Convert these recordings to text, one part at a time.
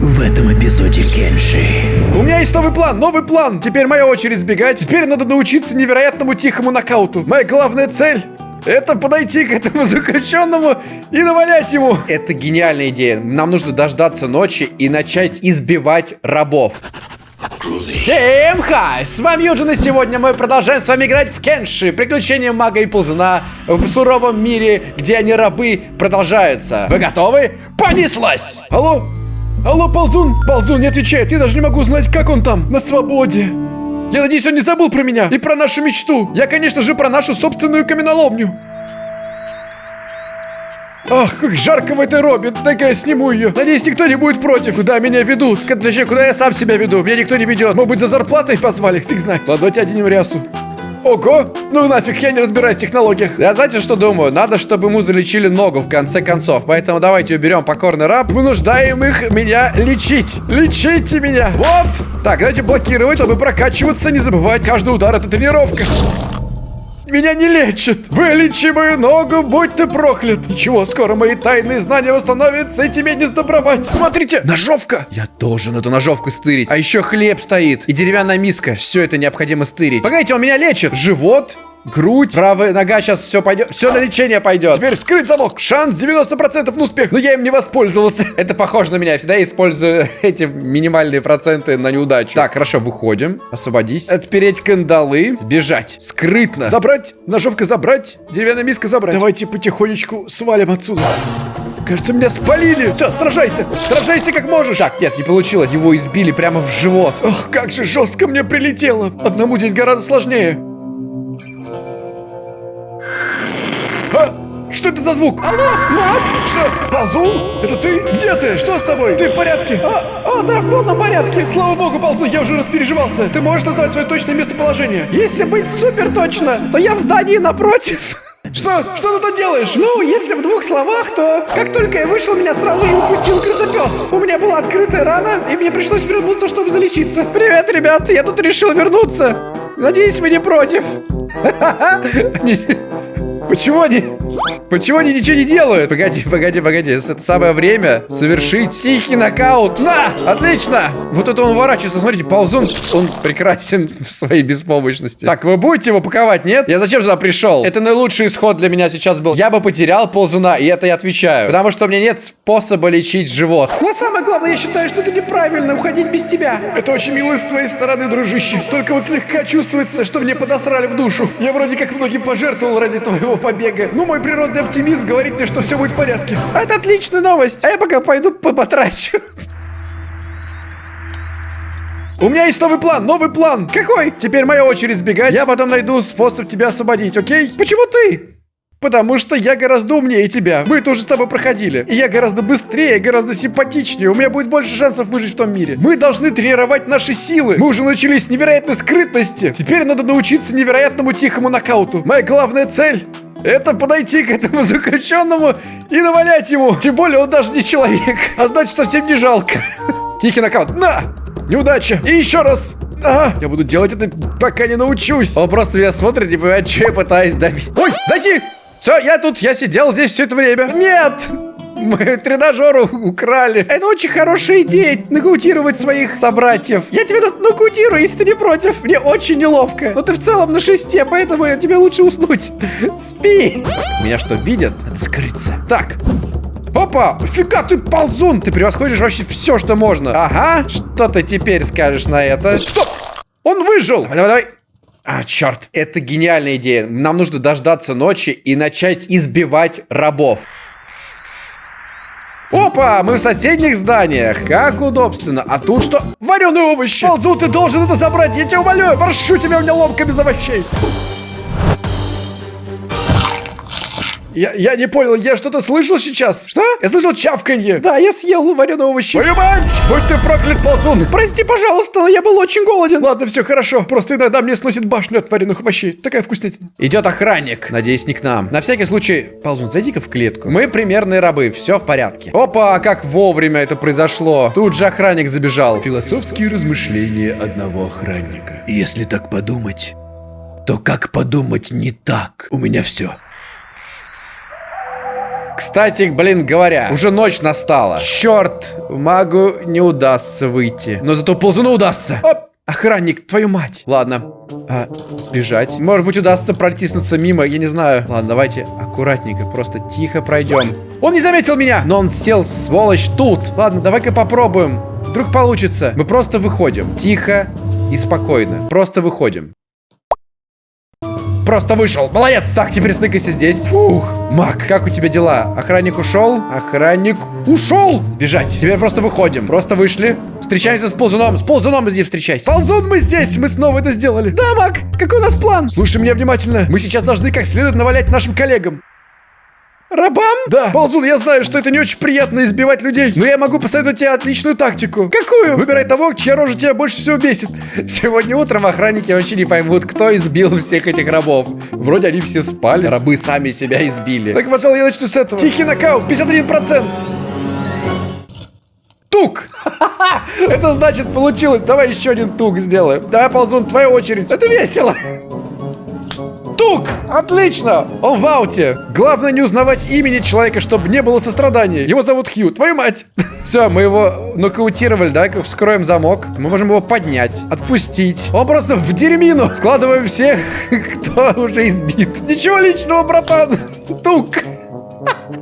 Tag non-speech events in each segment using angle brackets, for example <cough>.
в этом эпизоде Кенши. У меня есть новый план, новый план. Теперь моя очередь сбегать. Теперь надо научиться невероятному тихому нокауту. Моя главная цель это подойти к этому <laughs> заключенному и навалять ему. Это гениальная идея. Нам нужно дождаться ночи и начать избивать рабов. Всем хай! С вами Юджин, и сегодня мы продолжаем с вами играть в Кенши. Приключения мага и ползуна в суровом мире, где они рабы, продолжаются. Вы готовы? Понеслась! Алло? Алло, ползун? Ползун не отвечает. Я даже не могу знать, как он там, на свободе. Я надеюсь, он не забыл про меня и про нашу мечту. Я, конечно же, про нашу собственную каменоломню. Ах, как жарко в этой робе. Так я сниму ее. Надеюсь, никто не будет против. Куда меня ведут? Точнее, куда я сам себя веду. Меня никто не ведет. Может быть, за зарплатой позвали? Фиг знает. Ладно, давайте оденем рясу. Ого! Ну нафиг, я не разбираюсь в технологиях. Я знаете, что думаю? Надо, чтобы ему залечили ногу в конце концов. Поэтому давайте уберем покорный раб. Вынуждаем их меня лечить. Лечите меня. Вот. Так, давайте блокировать, чтобы прокачиваться. Не забывать, каждый удар это тренировка. Меня не лечат. Вылечи мою ногу, будь ты проклят. Ничего, скоро мои тайные знания восстановятся, и тебе не сдобровать. Смотрите, ножовка. Я должен эту ножовку стырить. А еще хлеб стоит и деревянная миска. Все это необходимо стырить. Погодите, он меня лечит. Живот, Грудь, правая нога, сейчас все пойдет. Все на лечение пойдет. Теперь вскрыть замок. Шанс 90% на успех. Но я им не воспользовался. <laughs> Это похоже на меня. Я всегда использую <laughs> эти минимальные проценты на неудачу. Так, хорошо, выходим. Освободись. Отпереть кандалы. Сбежать. Скрытно. Забрать. Ножовка забрать. Деревянная миска забрать. Давайте потихонечку свалим отсюда. Кажется, меня спалили. Все, сражайся. Сражайся как можешь. Так, нет, не получилось. Его избили прямо в живот. Ох, как же жестко мне прилетело. Одному здесь гораздо сложнее. Что это за звук? Алло, маг? Что? Ползун? Это ты? Где ты? Что с тобой? Ты в порядке? А, а, да, в полном порядке. Слава богу, Ползун, я уже распереживался. Ты можешь назвать свое точное местоположение? Если быть супер точно, то я в здании напротив. <laughs> Что? Что ты тут делаешь? Ну, если в двух словах, то как только я вышел, меня сразу же укусил крысопес. У меня была открытая рана, и мне пришлось вернуться, чтобы залечиться. Привет, ребят, я тут решил вернуться. Надеюсь, вы не против. <laughs> Почему они... Почему они ничего не делают? Погоди, погоди, погоди. Это самое время совершить тихий нокаут. На! Отлично! Вот это он уворачивается. Смотрите, ползун, он прекрасен <laughs> в своей беспомощности. Так, вы будете его паковать, нет? Я зачем сюда пришел? Это наилучший исход для меня сейчас был. Я бы потерял ползуна, и это я отвечаю. Потому что у меня нет способа лечить живот. Но самое главное, я считаю, что это неправильно уходить без тебя. Это очень мило с твоей стороны, дружище. Только вот слегка чувствуется, что мне подосрали в душу. Я вроде как многим пожертвовал ради твоего побега. Ну, мой природный оптимизм говорит мне, что все будет в порядке. А это отличная новость. А я пока пойду потрачу. У меня есть новый план, новый план. Какой? Теперь моя очередь сбегать. Я потом найду способ тебя освободить, окей? Почему ты? Потому что я гораздо умнее тебя. Мы тоже с тобой проходили. И я гораздо быстрее, гораздо симпатичнее. У меня будет больше шансов выжить в том мире. Мы должны тренировать наши силы. Мы уже научились невероятной скрытности. Теперь надо научиться невероятному тихому нокауту. Моя главная цель это подойти к этому <laughs> заключенному и навалять ему. Тем более он даже не человек, а значит совсем не жалко. <laughs> Тихий нокаут. На! Неудача. И еще раз. А, я буду делать это, пока не научусь. Он просто меня смотрит и понимает, что я пытаюсь добить. Ой, зайти! Все, я тут, я сидел здесь все это время. Нет! Мы тренажеру украли. Это очень хорошая идея, нокаутировать своих собратьев. Я тебя тут нокаутирую, если ты не против. Мне очень неловко. Но ты в целом на шесте, поэтому тебе лучше уснуть. Спи. Меня что, видят? Надо скрыться. Так. Опа! Фига ты ползун! Ты превосходишь вообще все, что можно. Ага. Что ты теперь скажешь на это? Стоп! Он выжил! Давай, давай, давай. А, черт. Это гениальная идея. Нам нужно дождаться ночи и начать избивать рабов. Опа, мы в соседних зданиях. Как удобственно. А тут что? Вареные овощи. Ползу, ты должен это забрать. Я тебя умоляю. Прошу тебя, у меня ломка без овощей. Я, я не понял, я что-то слышал сейчас? Что? Я слышал чавканье. Да, я съел вареные овощи. Твою мать! Будь ты проклят, ползун. Прости, пожалуйста, но я был очень голоден. Ладно, все хорошо. Просто иногда мне сносит башню от вареных овощей. Такая вкуснятина. Идет охранник. Надеюсь, не к нам. На всякий случай, ползун, зайди-ка в клетку. Мы примерные рабы, все в порядке. Опа, как вовремя это произошло. Тут же охранник забежал. Философские размышления одного охранника. Если так подумать, то как подумать не так? У меня все. Кстати, блин, говоря, уже ночь настала. Черт, магу не удастся выйти. Но зато ползуну удастся. Оп! Охранник, твою мать. Ладно. А, сбежать. Может быть, удастся протиснуться мимо, я не знаю. Ладно, давайте аккуратненько, просто тихо пройдем. Он не заметил меня, но он сел, сволочь, тут. Ладно, давай-ка попробуем. Вдруг получится. Мы просто выходим. Тихо и спокойно. Просто выходим. Просто вышел. Молодец. Так, теперь сныкайся здесь. Фух. Мак, как у тебя дела? Охранник ушел? Охранник ушел. Сбежать. Теперь просто выходим. Просто вышли. Встречаемся с ползуном. С ползуном иди встречайся. Ползун, мы здесь. Мы снова это сделали. Да, Мак, какой у нас план? Слушай меня внимательно. Мы сейчас должны как следует навалять нашим коллегам. Рабам? Да. Ползун, я знаю, что это не очень приятно избивать людей, но я могу посоветовать тебе отличную тактику. Какую? Выбирай того, чья рожа тебя больше всего бесит. Сегодня утром охранники вообще не поймут, кто избил всех этих рабов. Вроде они все спали, рабы сами себя избили. Так, пожалуй, я начну с этого. Тихий нокаут, 51%. Тук! <laughs> Это значит получилось. Давай еще один тук сделаем. Давай, Ползун, твоя очередь. Это весело. Тук! Отлично! Он в ауте. Главное не узнавать имени человека, чтобы не было сострадания. Его зовут Хью. Твою мать! <laughs> Все, мы его нокаутировали, давай-ка вскроем замок. Мы можем его поднять, отпустить. Он просто в дерьмину. Складываем всех, <laughs> кто уже избит. Ничего личного, братан. Тук!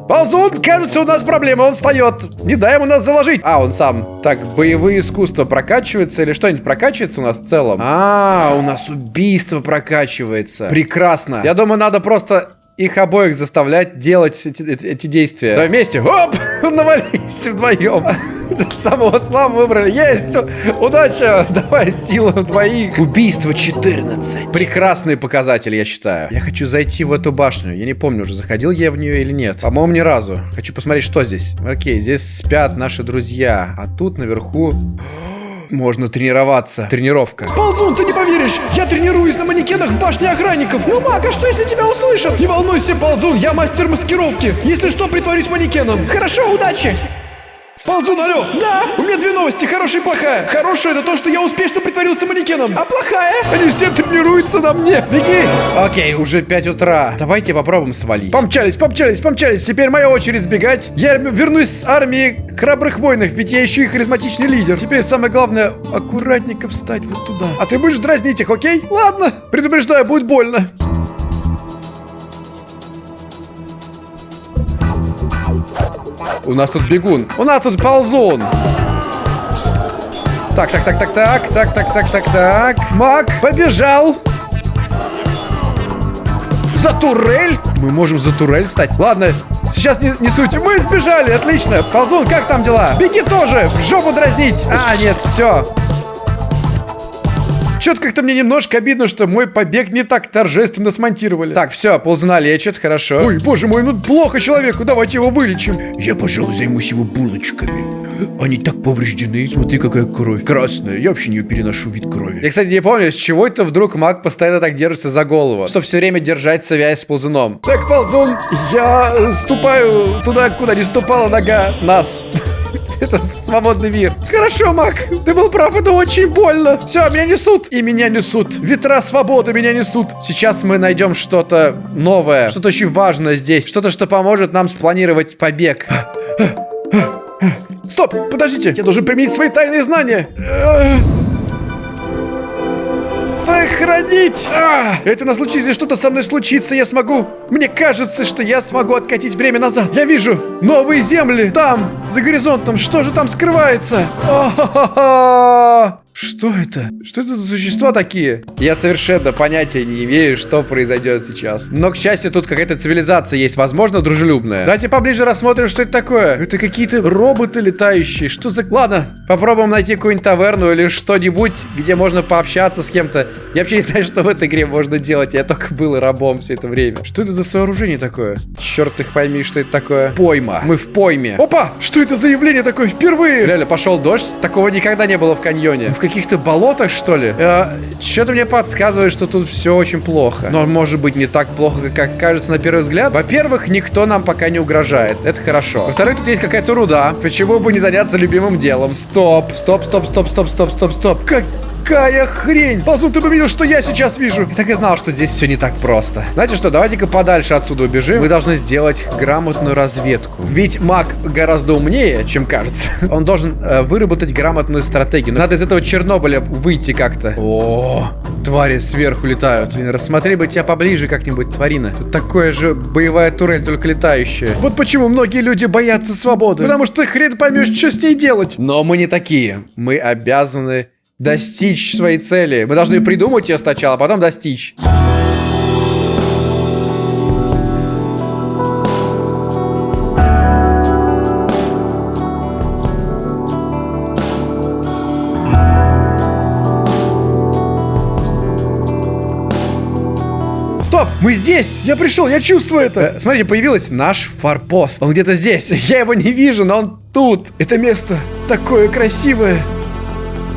Ползун, кажется, у нас проблема, он встает. Не дай ему нас заложить. А, он сам. Так, боевые искусства прокачивается или что-нибудь прокачивается у нас в целом? А, у нас убийство прокачивается. Прекрасно. Я думаю, надо просто их обоих заставлять делать эти, эти действия. Давай вместе. Оп! <laughs> Навались вдвоем. <laughs> Самого славу выбрали. Есть! Удача! Давай силу двоих. Убийство 14. Прекрасные показатели, я считаю. Я хочу зайти в эту башню. Я не помню, уже заходил я в нее или нет. По-моему, ни разу. Хочу посмотреть, что здесь. Окей, здесь спят наши друзья. А тут наверху... <gasps> Можно тренироваться. Тренировка. Ползун, ты не поверишь! Я тренируюсь на манекенах в башне охранников. Ну, Мак, а что если тебя услышат? Не волнуйся, Ползун, я мастер маскировки. Если что, притворюсь манекеном. Хорошо, удачи! Ползун, алло! Да! У меня две новости, хорошая и плохая. Хорошая это то, что я успешно притворился манекеном. А плохая? Они все тренируются на мне. Беги! Окей, уже 5 утра. Давайте попробуем свалить. Помчались, помчались, помчались. Теперь моя очередь сбегать. Я вернусь с армии храбрых воинов, ведь я еще и харизматичный лидер. Теперь самое главное, аккуратненько встать вот туда. А ты будешь дразнить их, окей? Ладно. Предупреждаю, будет больно. У нас тут бегун. У нас тут ползун. Так, так, так, так, так, так, так, так, так, так. Мак, побежал. За турель? Мы можем за турель встать. Ладно, сейчас не, не суть. Мы сбежали, отлично. Ползун, как там дела? Беги тоже, в жопу дразнить. А, нет, все. Что-то как-то мне немножко обидно, что мой побег не так торжественно смонтировали. Так, все, ползуна лечит, хорошо. Ой, боже мой, ну плохо человеку, давайте его вылечим. Я, пожалуй, займусь его булочками. Они так повреждены. Смотри, какая кровь. Красная. Я вообще не переношу вид крови. Я, кстати, не помню, с чего это вдруг маг постоянно так держится за голову. Чтобы все время держать связь с ползуном. Так, ползун, я ступаю туда, куда не ступала нога нас. <laughs> Это свободный мир. Хорошо, Мак, ты был прав, это очень больно. Все, меня несут. И меня несут. Ветра свободы меня несут. Сейчас мы найдем что-то новое. Что-то очень важное здесь. Что-то, что поможет нам спланировать побег. <gasps> Стоп, подождите. Я должен применить свои тайные знания. Сохранить! А, это на случай, если что-то со мной случится, я смогу... Мне кажется, что я смогу откатить время назад. Я вижу новые земли там, за горизонтом. Что же там скрывается? О-хо-хо-хо! Что это? Что это за существа такие? Я совершенно понятия не имею, что произойдет сейчас. Но, к счастью, тут какая-то цивилизация есть, возможно, дружелюбная. Давайте поближе рассмотрим, что это такое. Это какие-то роботы летающие. Что за... Ладно, попробуем найти какую-нибудь таверну или что-нибудь, где можно пообщаться с кем-то. Я вообще не знаю, что в этой игре можно делать. Я только был рабом все это время. Что это за сооружение такое? Черт их пойми, что это такое. Пойма. Мы в пойме. Опа! Что это за явление такое впервые? Реально, пошел дождь. Такого никогда не было в каньоне. В каких-то болотах, что ли? Э, Что-то мне подсказывает, что тут все очень плохо. Но может быть не так плохо, как кажется на первый взгляд. Во-первых, никто нам пока не угрожает. Это хорошо. Во-вторых, тут есть какая-то руда. Почему бы не заняться любимым делом? Стоп, стоп, стоп, стоп, стоп, стоп, стоп, стоп. Как Какая хрень! Ползун, ты бы видел, что я сейчас вижу. Я так и знал, что здесь все не так просто. Знаете что, давайте-ка подальше отсюда убежим. Мы должны сделать грамотную разведку. Ведь маг гораздо умнее, чем кажется. <laughs> Он должен э, выработать грамотную стратегию. Надо из этого Чернобыля выйти как-то. О, твари сверху летают. Блин, рассмотри бы тебя поближе как-нибудь, тварина. Тут такое же боевая турель, только летающая. Вот почему многие люди боятся свободы. Потому что хрен поймешь, что с ней делать. Но мы не такие. Мы обязаны достичь своей цели. Мы должны придумать ее сначала, а потом достичь. Стоп! Мы здесь! Я пришел, я чувствую это! Э, смотрите, появился наш форпост. Он где-то здесь. <laughs> Я его не вижу, но он тут. Это место такое красивое.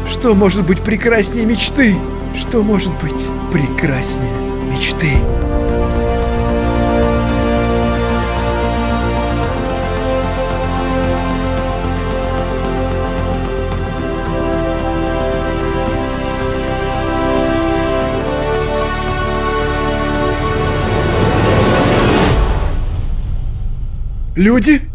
Что может быть прекраснее мечты? Что может быть прекраснее мечты? Люди?